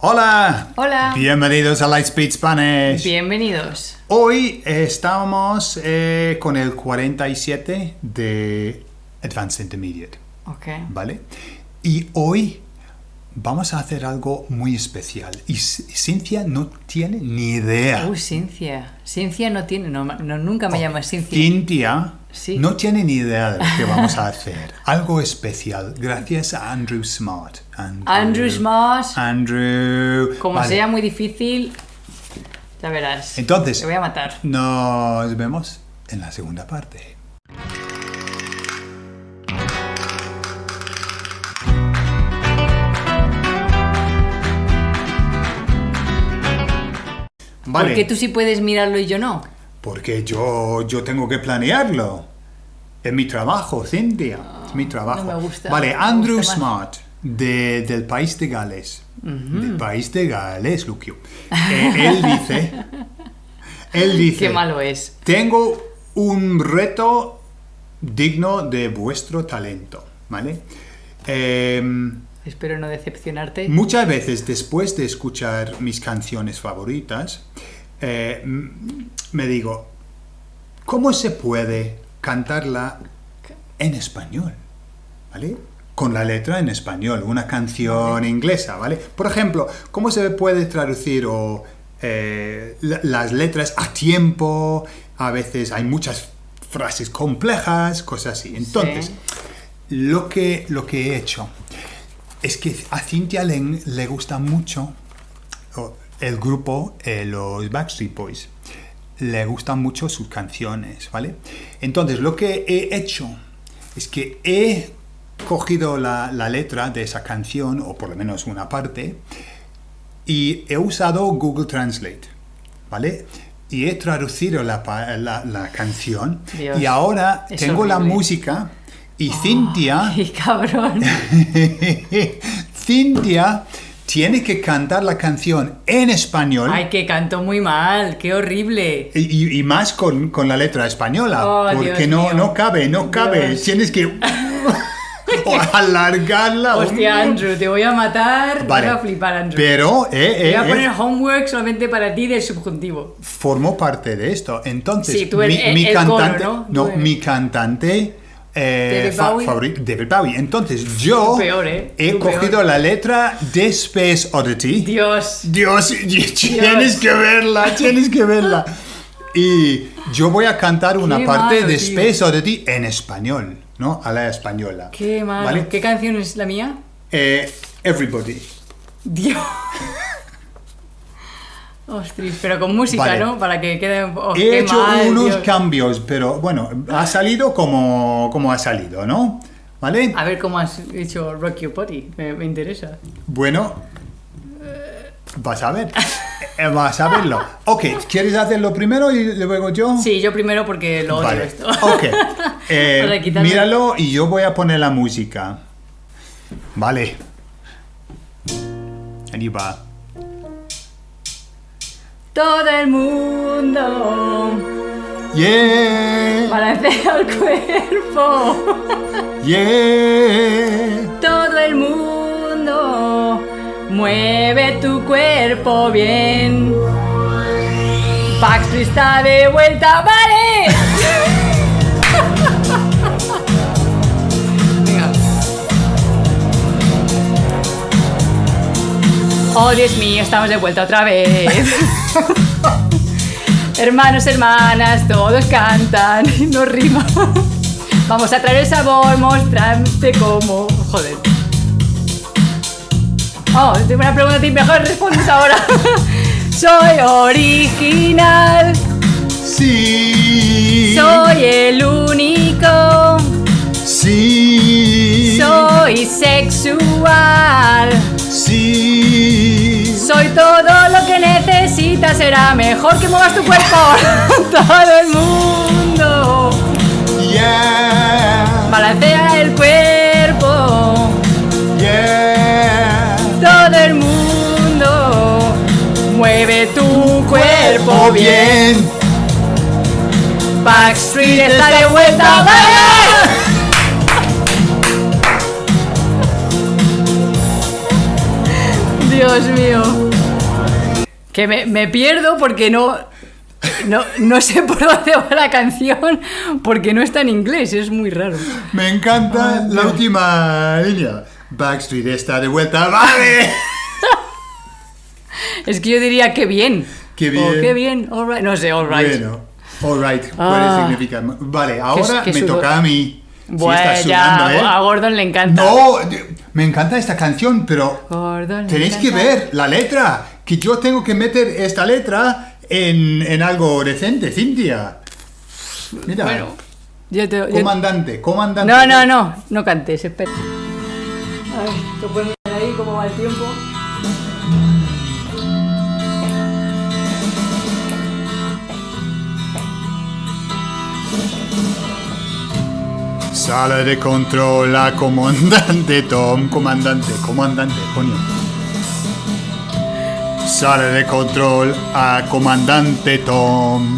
Hola. Hola. Bienvenidos a Lightspeed Spanish. Bienvenidos. Hoy estamos eh, con el 47 de Advanced Intermediate, Ok. ¿vale? Y hoy vamos a hacer algo muy especial. Y C- Cintia no tiene ni idea. Uy, Cincia. Cincia no tiene, no, no, nunca me llamas Cincia. Cintia Sí. no tiene ni idea de lo que vamos a hacer. Algo especial, gracias a Andrew Smart. Andrew Smart. Andrew. Como Vale. sea muy difícil, ya verás. Entonces, Te voy a matar. nos vemos en la segunda parte. Vale, ¿Por qué tú sí puedes mirarlo y yo no? porque yo, yo tengo que planearlo. Es mi trabajo, Cintia. es mi trabajo. no me gusta, Vale, me Andrew gusta. Smart, de- del país de Gales. Del país de Gales, Lucio. Eh, él dice... Él dice... Qué malo es. Tengo un reto digno de vuestro talento, ¿vale? Em, Espero no decepcionarte. muchas veces después de escuchar mis canciones favoritas, eh, me digo, ¿cómo se puede cantarla en español? ¿Vale? Con la letra en español, una canción inglesa, ¿vale? Por ejemplo, ¿cómo se puede traducir o, eh, la- las letras a tiempo? A veces hay muchas frases complejas, cosas así. Entonces, Sí. lo, que, lo que he hecho es que a Cintia le, le gusta mucho el grupo, eh, los Backstreet Boys. Le gustan mucho sus canciones, ¿vale? Entonces, lo que he hecho es que he cogido la, la letra de esa canción, o por lo menos una parte, y he usado Google Translate, ¿vale? Y he traducido la, pa- la- la canción, Dios, y ahora tengo la música, y Cintia... Ay, cabrón. Cintia tiene que cantar la canción en español Ay, que canto muy mal. Qué horrible. y, y más con, con la letra española, Oh, porque Dios no, mío. no cabe, no cabe. Dios. Tienes que o alargarla. Hostia, Andrew, te voy a matar. Vale. Te voy a flipar, Andrew. Pero eh, eh, voy a eh, poner homework solamente para ti del subjuntivo. formó parte de esto. Entonces, Sí, tú eres mi, el- mi el coro, cantante, ¿no? Mi cantante eh, David fa- Bowie. favorito, David Bowie. Entonces, yo peor, ¿eh? he Tú cogido peor. la letra de Space Oddity. Dios. Dios, y- tienes que verla, tienes que verla. Y yo voy a cantar una Qué parte malo, de tío. Space Oddity en español, ¿no? A la española. Qué mal. ¿Vale? ¿Qué canción es la mía? Eh, everybody. Dios. Ostras, pero con música, Vale. ¿no? Para que quede poco. He hecho unos cambios, pero bueno, ha salido como, como ha salido, ¿no? ¿Vale? A ver cómo has hecho Rock Your Body. Me, me interesa. Bueno, vas a ver. Eh, Vas a verlo. Ok, ¿quieres hacerlo primero y luego yo? Sí, yo primero porque lo odio Vale, esto. ok. Eh, míralo y yo voy a poner la música. Vale. Ahí va. Todo el mundo Yeah, balancea el cuerpo. yeah. Todo el mundo mueve tu cuerpo bien. Backstreet está de vuelta, ¡vale! Oh, Dios mío, estamos de vuelta otra vez. Hermanos, hermanas, todos cantan, no rima. Vamos a traer el sabor, mostrarte cómo. Joder. Oh, tengo una pregunta a ti, mejor respondes ahora. Soy original, Sí. soy el único, Sí. soy sexual. Sí. Soy todo lo que necesitas, será mejor que muevas tu cuerpo. todo el mundo Yeah. balancea el cuerpo. Yeah. Todo el mundo mueve tu cuerpo bien. Backstreet está de vuelta, Dios mío. Que me, me pierdo porque no, no, no sé por dónde va la canción porque no está en inglés, es muy raro. Me encanta la última línea. Backstreet está de vuelta. ¡Vale! Es que yo diría que bien. Qué bien. qué bien, all right. No sé, all right. Bueno, alright, puede Ah. significar. Vale, ahora me toca a mí. Sí, Bueno, ya, ¿eh? a Gordon le encanta. No, me encanta esta canción, pero Gordon tenéis que ver la letra. Que yo tengo que meter esta letra en, en algo decente, Cintia. Mira, Bueno, yo te. yo- comandante, comandante. No, no, no, no cantes, espera. Ay, ¿te puedes mirar ahí cómo va el tiempo? Sala de control a comandante Tom. Comandante, comandante, coño. Sala de control a comandante Tom.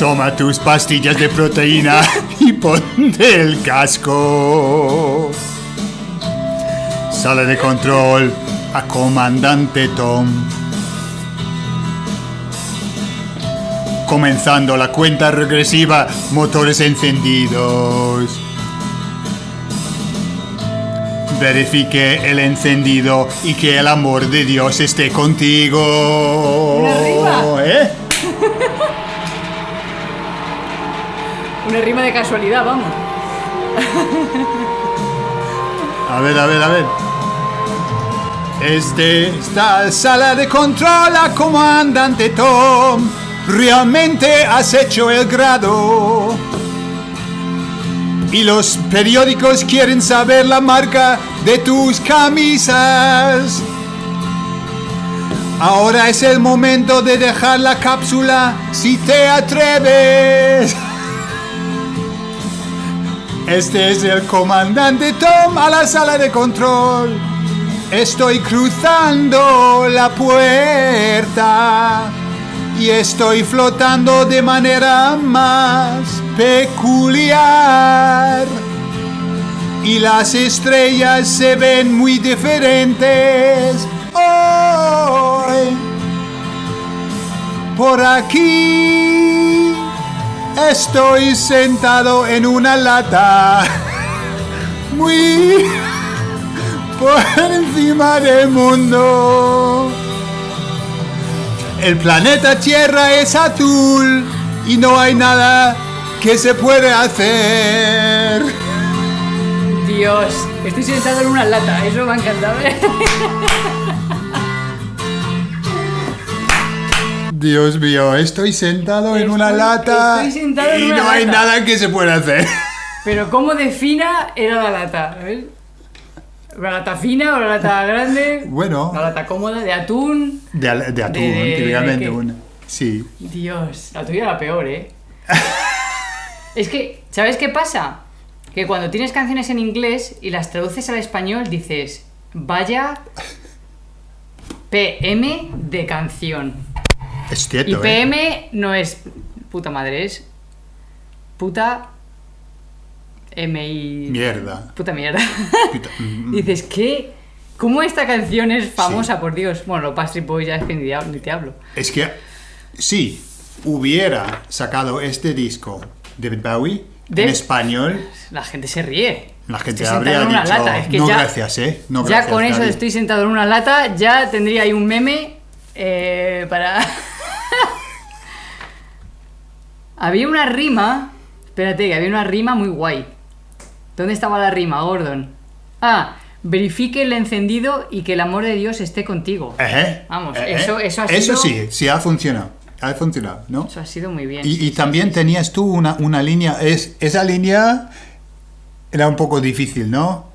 Toma tus pastillas de proteína y ponte el casco. Sala de control a comandante Tom. Comenzando la cuenta regresiva, motores encendidos. Verifique el encendido y que el amor de Dios esté contigo. Una rima. ¿Eh? Una rima de casualidad, vamos. A ver, a ver, a ver. Este esta sala de control a comandante Tom. Realmente has hecho el grado. Y los periódicos quieren saber la marca de tus camisas. Ahora es el momento de dejar la cápsula si te atreves. Este es el comandante Tom a la sala de control. Estoy cruzando la puerta y estoy flotando de manera más peculiar. Y las estrellas se ven muy diferentes hoy. Por aquí estoy sentado en una lata. Muy por encima del mundo. El planeta Tierra es azul y no hay nada que se puede hacer. Dios, estoy sentado en una lata, eso me ha encantado. ¿eh? Dios mío, estoy sentado en una lata estoy sentado en y una no hay nada que se pueda hacer. Pero ¿cómo defina era la lata? Ver. ¿La lata fina o la lata grande? Bueno. La lata cómoda, de atún. De, atún, De- típicamente una. Sí. Dios, la tuya era peor, ¿eh? es que, ¿sabes qué pasa? Que cuando tienes canciones en inglés y las traduces al español dices, vaya PM de canción. Es cierto, Y ¿eh? PM no es puta madre, es puta MI. Mierda. Puta mierda. Puta- mm, Dices, ¿qué? ¿Cómo esta canción es famosa, por Dios? Bueno, los Pastry Boys ya es que ni, ni te hablo. Es que si hubiera sacado este disco David Bowie De- en español, La gente se ríe. la gente Estoy habría en una dicho lata, es que no ya- gracias, ¿eh? No ya con eso David". estoy sentado en una lata, ya tendría ahí un meme eh, para... había una rima, espérate, que había una rima muy guay. ¿Dónde estaba la rima, Gordon? Ah, verifique el encendido y que el amor de Dios esté contigo. Ejé, Vamos, ejé. eso- eso ha Eso sido- sí, sí ha funcionado. Ha funcionado, ¿no? Eso ha sido muy bien. Y, y también tenías tú una, una línea, es, esa línea era un poco difícil, ¿no?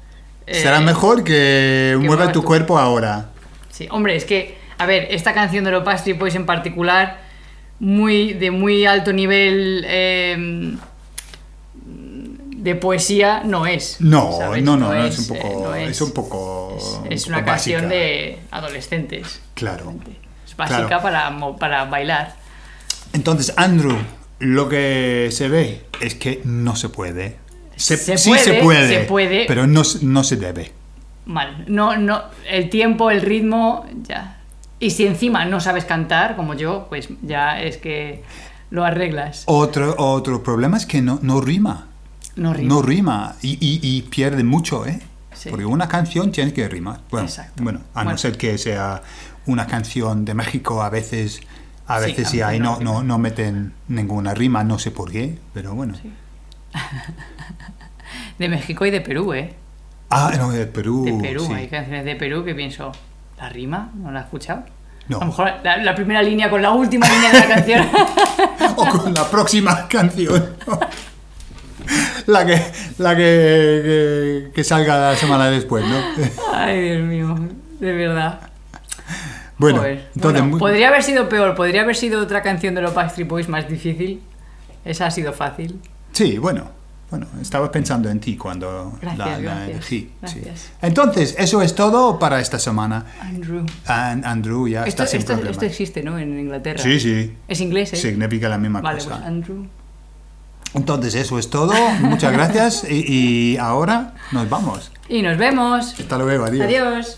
Será Eh, mejor que, mueva muevas tu cuerpo ahora. Sí, hombre, es que, a ver, esta canción de los Pastry Boys en particular, muy, de muy alto nivel eh, de poesía, no es. No, ¿sabes? no, no, no, es, un eh, no es, un poco, es- un es poco una canción básica. de adolescentes. Claro. Es básica Claro. para, para bailar. Entonces, Andrew, lo que se ve es que no se puede. Se, Se sí puede, se puede, se puede. pero no, se- no se debe. mal. No, no, el tiempo, el ritmo, ya. Y si encima no sabes cantar, como yo, pues ya es que lo arreglas. Otro, otro problema es que no, no rima. No rima. No rima y, y- y pierde mucho, ¿eh? Sí. Porque una canción tiene que rimar. Bueno, Exacto. bueno a Bueno. no ser que sea una canción de México, a veces, a Sí, veces sí ahí no no, no, meten ninguna rima, no sé por qué, pero bueno. De México y de Perú, ¿eh? Ah, no, de Perú. De Perú, sí. hay canciones de Perú que pienso, ¿la rima? ¿No la he escuchado? No. A lo mejor la, la primera línea con la última línea de la canción. o con la próxima canción. la que, la que, que, que salga la semana después, ¿no? Ay, Dios mío, de verdad. Bueno, Joder. entonces, Bueno, podría haber sido peor, podría haber sido otra canción de los Backstreet Boys más difícil. Esa ha sido fácil. sí, bueno, bueno, estaba pensando en ti cuando Gracias, la, la gracias, elegí. sí. gracias. Entonces, eso es todo para esta semana. Andrew. An- Andrew ya Esto, está sin esto- esto existe, ¿no? En Inglaterra. Sí, sí. Es inglés, ¿eh? Significa la misma Vale, cosa. pues Andrew. Entonces, eso es todo. Muchas gracias. Y, y ahora nos vamos. Y nos vemos. Hasta luego. Adiós. Adiós.